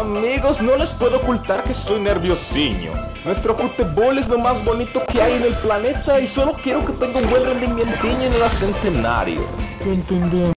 Amigos, no les puedo ocultar que soy nerviosiño. Nuestro fútbol es lo más bonito que hay en el planeta y solo quiero que tenga un buen rendimiento en el centenario.